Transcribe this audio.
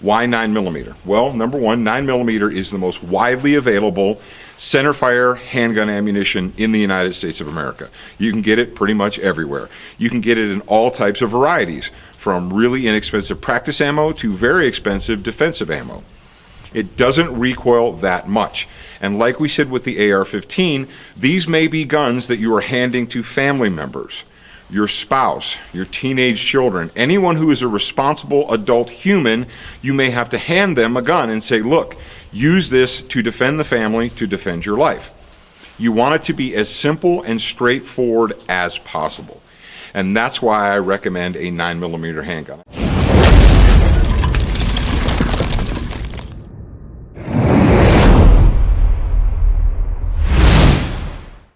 Why 9 millimeter? Well, number one, 9 millimeter is the most widely available centerfire handgun ammunition in the United States of America. You can get it pretty much everywhere. You can get it in all types of varieties, from really inexpensive practice ammo to very expensive defensive ammo. It doesn't recoil that much. And like we said with the AR-15, these may be guns that you are handing to family members, your spouse, your teenage children, anyone who is a responsible adult human, you may have to hand them a gun and say, look, use this to defend the family, to defend your life. You want it to be as simple and straightforward as possible. And that's why I recommend a 9mm handgun.